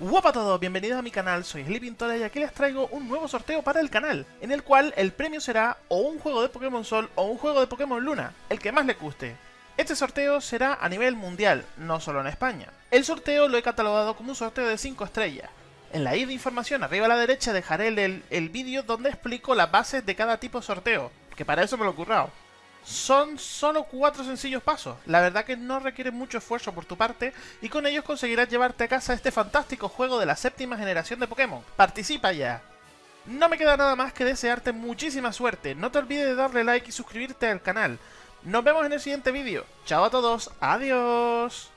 Guapa a todos, bienvenidos a mi canal, soy Sleeping y aquí les traigo un nuevo sorteo para el canal, en el cual el premio será o un juego de Pokémon Sol o un juego de Pokémon Luna, el que más le guste. Este sorteo será a nivel mundial, no solo en España. El sorteo lo he catalogado como un sorteo de 5 estrellas. En la i de información arriba a la derecha dejaré el, el vídeo donde explico las bases de cada tipo de sorteo, que para eso me lo he currado. Son solo cuatro sencillos pasos, la verdad que no requiere mucho esfuerzo por tu parte y con ellos conseguirás llevarte a casa este fantástico juego de la séptima generación de Pokémon. ¡Participa ya! No me queda nada más que desearte muchísima suerte, no te olvides de darle like y suscribirte al canal. Nos vemos en el siguiente vídeo. Chao a todos, adiós.